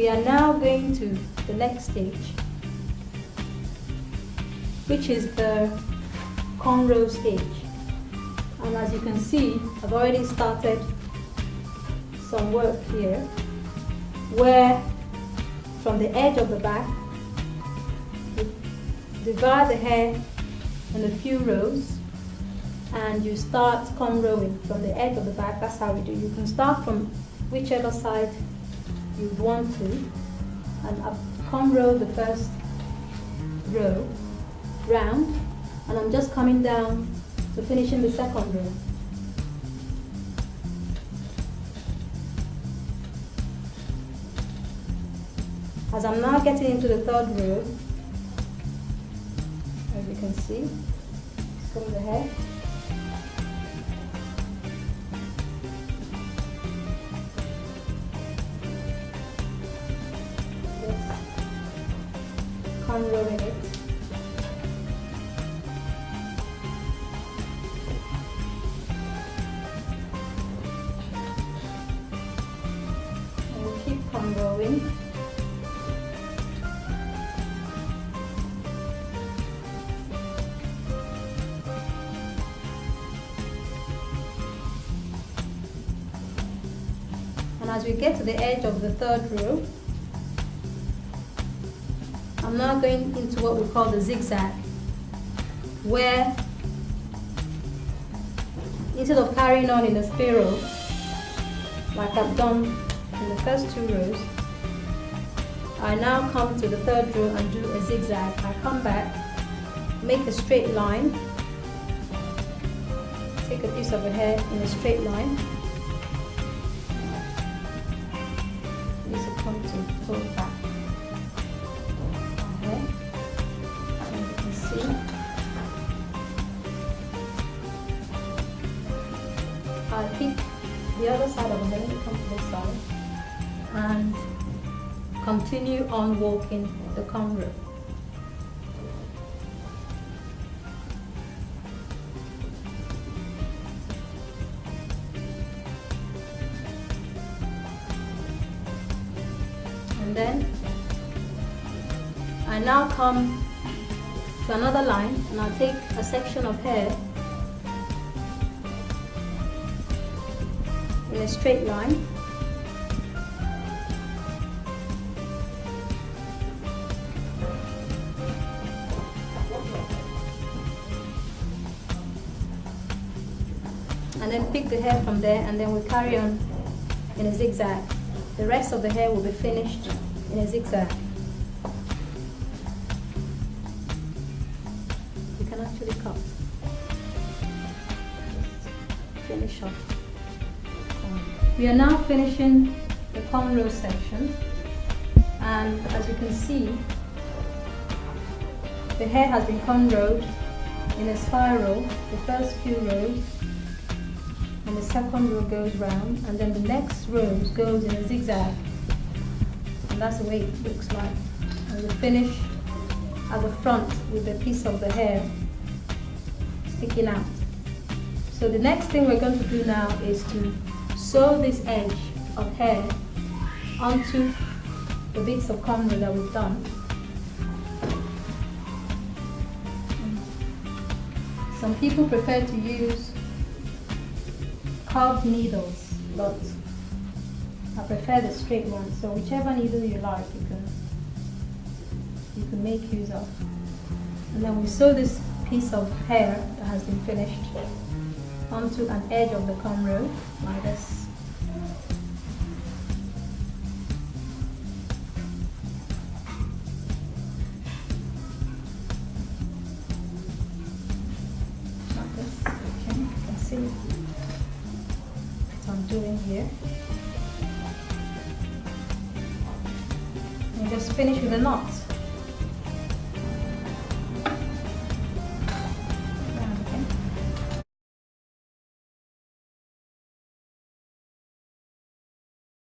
we are now going to the next stage which is the cornrow stage. And as you can see I've already started some work here where from the edge of the back you divide the hair in a few rows and you start cornrowing from the edge of the back. That's how we do. You can start from whichever side you want to and up cornrow the first row round and I'm just coming down to finishing the second row. As I'm now getting into the third row, as you can see, comb the hair. Cornrowing it. going. And as we get to the edge of the third row, I'm now going into what we call the zigzag, where instead of carrying on in a spiral, like I've done in the first two rows, I now come to the third row and do a zigzag. I come back, make a straight line, take a piece of the hair in a straight line, use a comb to pull back. I'll the other side of the hair, come to this side and continue on walking the cornrow. And then I now come to another line and I'll take a section of hair in a straight line and then pick the hair from there and then we carry on in a zigzag. The rest of the hair will be finished in a zigzag. You can actually cut. Finish off. We are now finishing the cornrow section and as you can see the hair has been cornrowed in a spiral. The first few rows and the second row goes round and then the next row goes in a zigzag. And that's the way it looks like. And we finish at the front with a piece of the hair sticking out. So the next thing we're going to do now is to sew this edge of hair onto the bits of cornrow that we've done some people prefer to use curved needles, but I prefer the straight ones. So whichever needle you like, you can you can make use of. And then we sew this piece of hair that has been finished onto an edge of the like this. Like this, okay, can see what I'm doing here. And just finish with a knot.